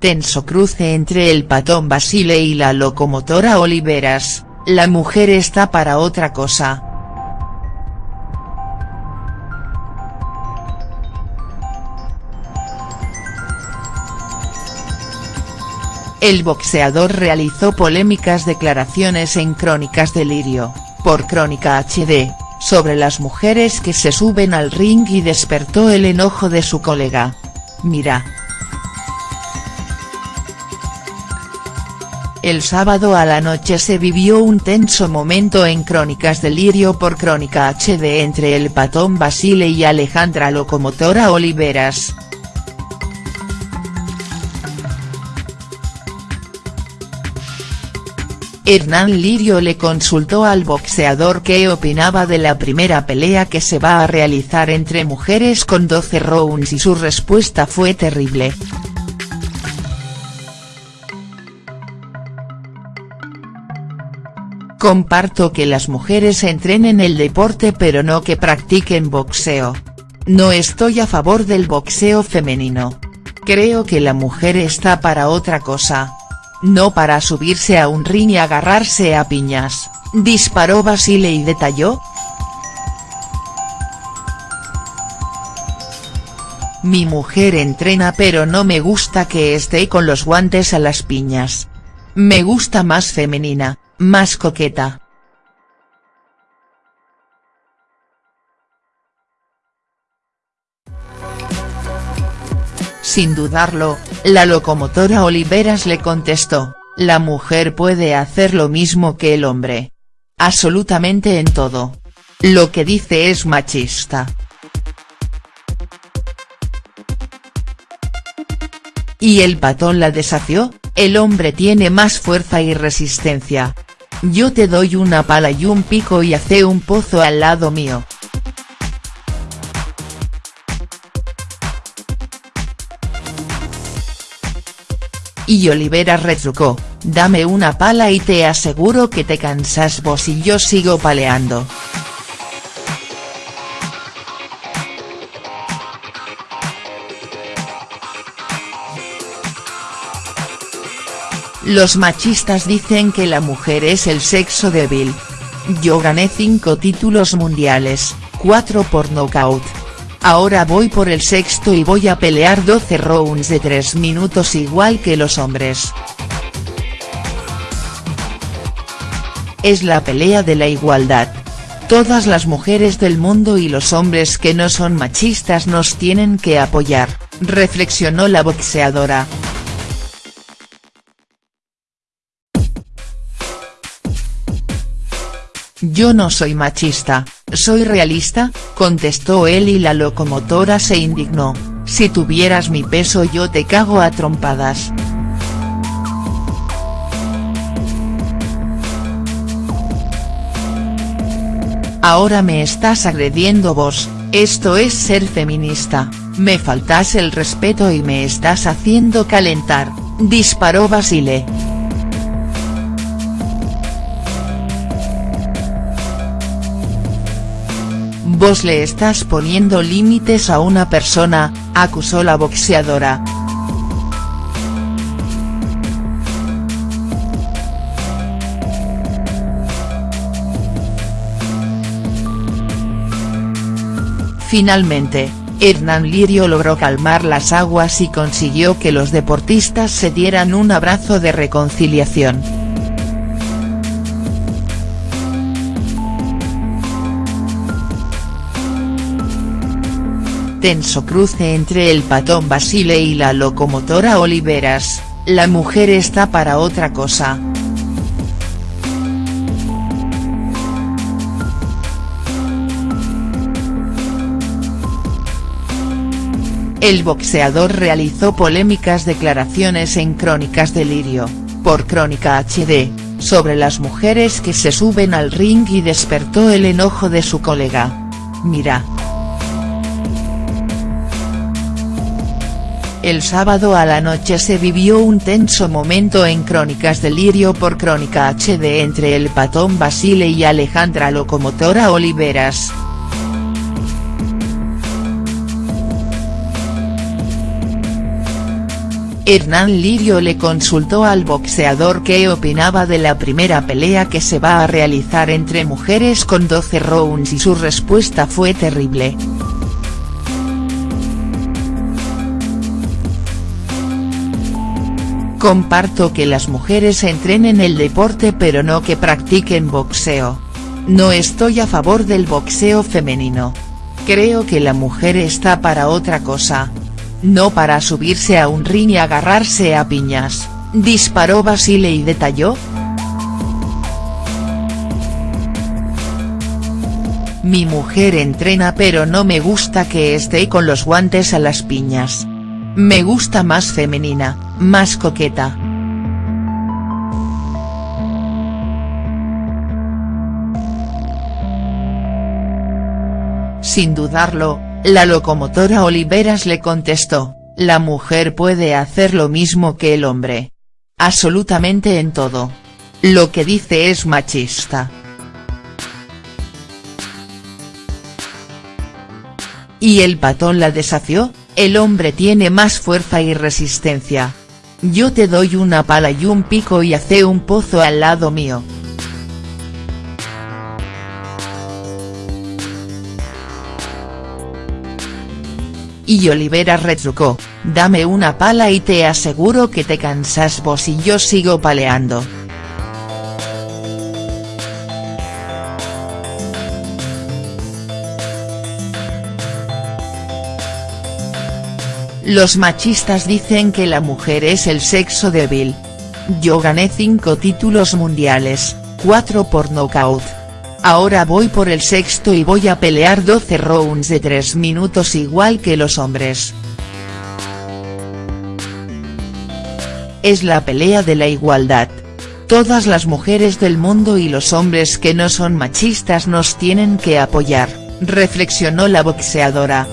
Tenso cruce entre el patón Basile y la locomotora Oliveras, la mujer está para otra cosa. El boxeador realizó polémicas declaraciones en Crónicas Delirio, por Crónica HD, sobre las mujeres que se suben al ring y despertó el enojo de su colega. Mira. El sábado a la noche se vivió un tenso momento en Crónicas Delirio por Crónica HD entre el patón Basile y Alejandra Locomotora Oliveras. Hernán Lirio le consultó al boxeador qué opinaba de la primera pelea que se va a realizar entre mujeres con 12 rounds y su respuesta fue terrible. Comparto que las mujeres entrenen el deporte pero no que practiquen boxeo. No estoy a favor del boxeo femenino. Creo que la mujer está para otra cosa no para subirse a un ring y agarrarse a piñas, disparó Basile y detalló. Mi mujer entrena pero no me gusta que esté con los guantes a las piñas. Me gusta más femenina, más coqueta. Sin dudarlo, la locomotora Oliveras le contestó, la mujer puede hacer lo mismo que el hombre. Absolutamente en todo. Lo que dice es machista. Y el patón la desafió, el hombre tiene más fuerza y resistencia. Yo te doy una pala y un pico y hace un pozo al lado mío. Y Olivera retrucó, dame una pala y te aseguro que te cansas vos y yo sigo paleando. Los machistas dicen que la mujer es el sexo débil. Yo gané 5 títulos mundiales, 4 por nocaut. Ahora voy por el sexto y voy a pelear 12 rounds de 3 minutos igual que los hombres. Es la pelea de la igualdad. Todas las mujeres del mundo y los hombres que no son machistas nos tienen que apoyar, reflexionó la boxeadora. Yo no soy machista, soy realista, contestó él y la locomotora se indignó, si tuvieras mi peso yo te cago a trompadas. Ahora me estás agrediendo vos, esto es ser feminista, me faltas el respeto y me estás haciendo calentar, disparó Basile. Vos le estás poniendo límites a una persona, acusó la boxeadora. Finalmente, Hernán Lirio logró calmar las aguas y consiguió que los deportistas se dieran un abrazo de reconciliación. Tenso cruce entre el patón Basile y la locomotora Oliveras, la mujer está para otra cosa. El boxeador realizó polémicas declaraciones en Crónicas Delirio, por Crónica HD, sobre las mujeres que se suben al ring y despertó el enojo de su colega. Mira. El sábado a la noche se vivió un tenso momento en Crónicas Delirio por Crónica HD entre el patón Basile y Alejandra Locomotora Oliveras. Hernán Lirio le consultó al boxeador qué opinaba de la primera pelea que se va a realizar entre mujeres con 12 rounds y su respuesta fue terrible. Comparto que las mujeres entrenen el deporte pero no que practiquen boxeo. No estoy a favor del boxeo femenino. Creo que la mujer está para otra cosa, no para subirse a un ring y agarrarse a piñas, disparó Basile y detalló. Mi mujer entrena pero no me gusta que esté con los guantes a las piñas. Me gusta más femenina, más coqueta. Sin dudarlo, la locomotora Oliveras le contestó, la mujer puede hacer lo mismo que el hombre. Absolutamente en todo. Lo que dice es machista. Y el patón la desafió, el hombre tiene más fuerza y resistencia. Yo te doy una pala y un pico y hace un pozo al lado mío. Y Olivera retrucó, dame una pala y te aseguro que te cansas vos y yo sigo paleando. Los machistas dicen que la mujer es el sexo débil. Yo gané 5 títulos mundiales, 4 por nocaut. Ahora voy por el sexto y voy a pelear 12 rounds de 3 minutos igual que los hombres. Es la pelea de la igualdad. Todas las mujeres del mundo y los hombres que no son machistas nos tienen que apoyar, reflexionó la boxeadora.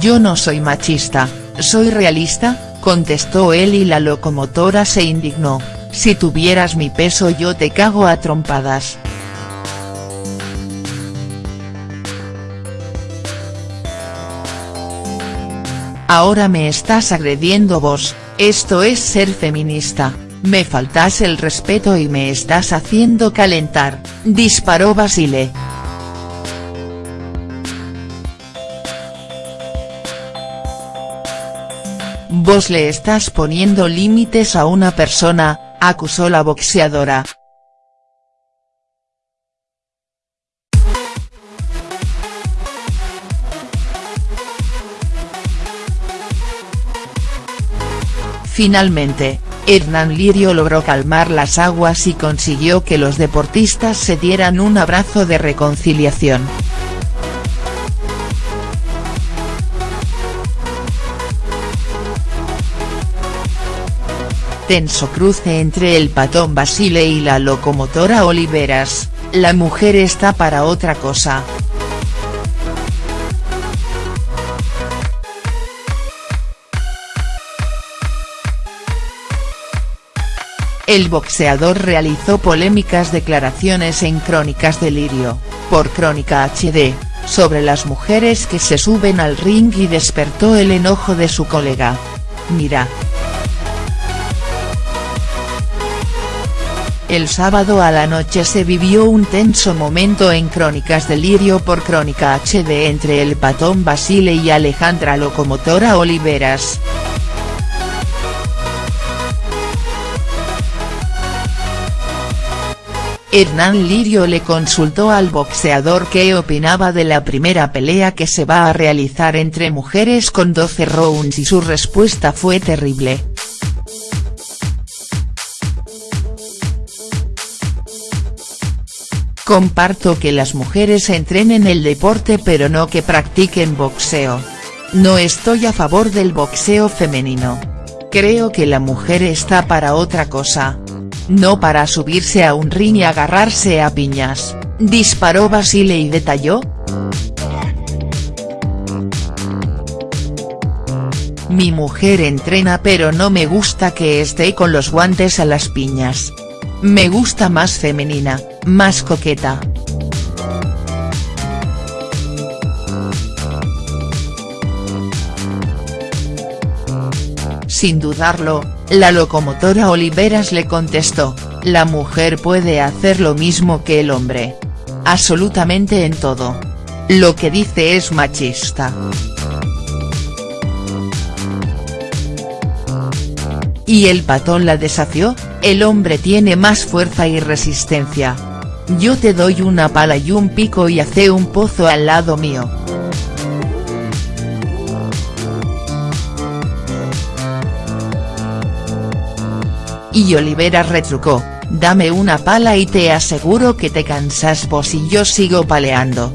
Yo no soy machista, soy realista, contestó él y la locomotora se indignó, si tuvieras mi peso yo te cago a trompadas. Ahora me estás agrediendo vos, esto es ser feminista, me faltas el respeto y me estás haciendo calentar, disparó Basile. Vos le estás poniendo límites a una persona, acusó la boxeadora. Finalmente, Hernán Lirio logró calmar las aguas y consiguió que los deportistas se dieran un abrazo de reconciliación. Tenso cruce entre el patón Basile y la locomotora Oliveras, la mujer está para otra cosa. El boxeador realizó polémicas declaraciones en Crónicas Delirio, por Crónica HD, sobre las mujeres que se suben al ring y despertó el enojo de su colega. Mira. El sábado a la noche se vivió un tenso momento en Crónicas Delirio por Crónica HD entre el patón Basile y Alejandra Locomotora Oliveras. Hernán Lirio le consultó al boxeador qué opinaba de la primera pelea que se va a realizar entre mujeres con 12 rounds y su respuesta fue terrible. Comparto que las mujeres entrenen el deporte pero no que practiquen boxeo. No estoy a favor del boxeo femenino. Creo que la mujer está para otra cosa. No para subirse a un ring y agarrarse a piñas, disparó Basile y detalló. Mi mujer entrena pero no me gusta que esté con los guantes a las piñas. Me gusta más femenina, más coqueta. Sin dudarlo, la locomotora Oliveras le contestó, la mujer puede hacer lo mismo que el hombre. Absolutamente en todo. Lo que dice es machista. Y el patón la desafió, el hombre tiene más fuerza y resistencia. Yo te doy una pala y un pico y hace un pozo al lado mío. Y Olivera retrucó, dame una pala y te aseguro que te cansas vos y yo sigo paleando.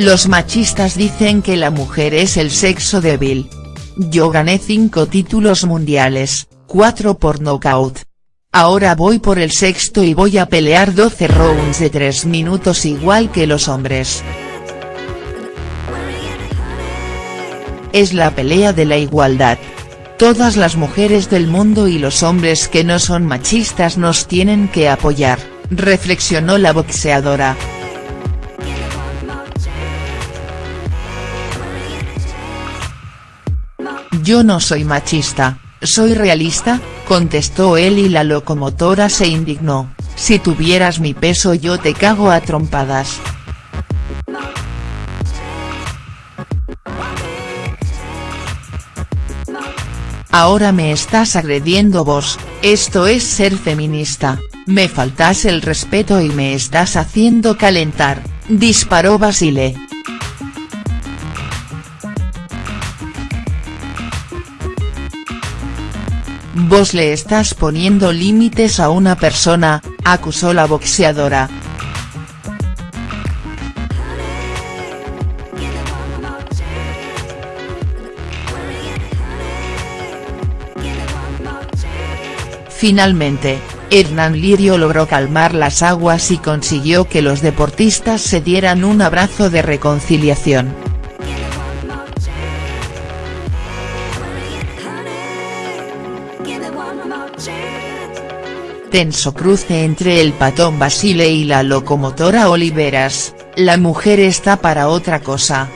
Los machistas dicen que la mujer es el sexo débil. Yo gané 5 títulos mundiales, 4 por knockout. Ahora voy por el sexto y voy a pelear 12 rounds de 3 minutos igual que los hombres. Es la pelea de la igualdad. Todas las mujeres del mundo y los hombres que no son machistas nos tienen que apoyar, reflexionó la boxeadora. Yo no soy machista, soy realista, contestó él y la locomotora se indignó, si tuvieras mi peso yo te cago a trompadas. Ahora me estás agrediendo vos, esto es ser feminista, me faltas el respeto y me estás haciendo calentar, disparó Basile. Vos le estás poniendo límites a una persona, acusó la boxeadora. Finalmente, Hernán Lirio logró calmar las aguas y consiguió que los deportistas se dieran un abrazo de reconciliación. Tenso cruce entre el patón Basile y la locomotora Oliveras, la mujer está para otra cosa.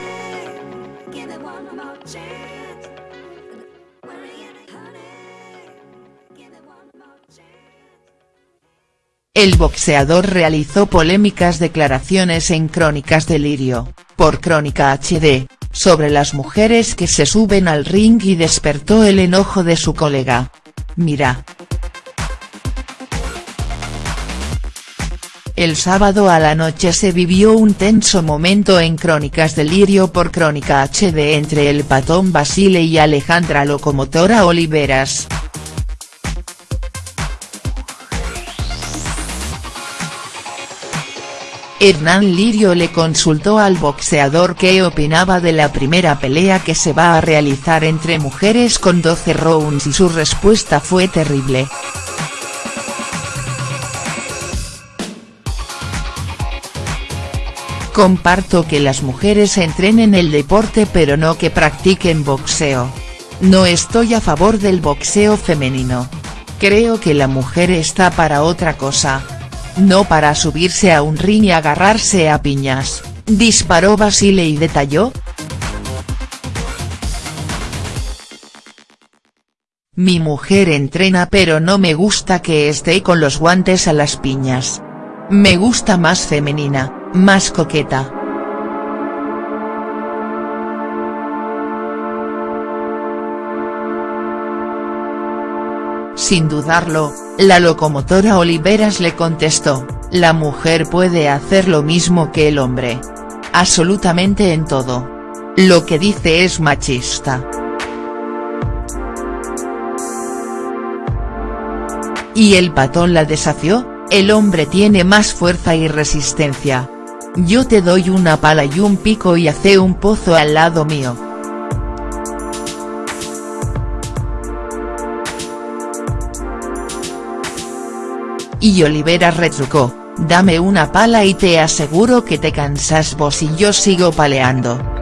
El boxeador realizó polémicas declaraciones en Crónicas de Lirio, por Crónica HD, sobre las mujeres que se suben al ring y despertó el enojo de su colega. Mira. El sábado a la noche se vivió un tenso momento en Crónicas Delirio por Crónica HD entre el patón Basile y Alejandra Locomotora Oliveras. Hernán Lirio le consultó al boxeador qué opinaba de la primera pelea que se va a realizar entre mujeres con 12 rounds y su respuesta fue terrible. Comparto que las mujeres entrenen el deporte pero no que practiquen boxeo. No estoy a favor del boxeo femenino. Creo que la mujer está para otra cosa. No para subirse a un ring y agarrarse a piñas, disparó Basile y detalló. Mi mujer entrena pero no me gusta que esté con los guantes a las piñas. Me gusta más femenina, más coqueta. Sin dudarlo, la locomotora Oliveras le contestó, la mujer puede hacer lo mismo que el hombre. Absolutamente en todo. Lo que dice es machista. Y el patón la desafió, el hombre tiene más fuerza y resistencia. Yo te doy una pala y un pico y hace un pozo al lado mío. Y Olivera retrucó, dame una pala y te aseguro que te cansas vos y yo sigo paleando.